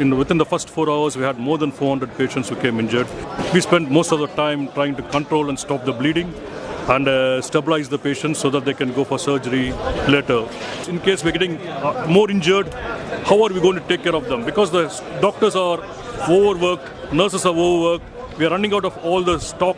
in within the first four hours, we had more than 400 patients who came injured. We spent most of the time trying to control and stop the bleeding and uh, stabilize the patients so that they can go for surgery later. In case we're getting uh, more injured, how are we going to take care of them? Because the doctors are overworked, nurses are overworked, we are running out of all the stock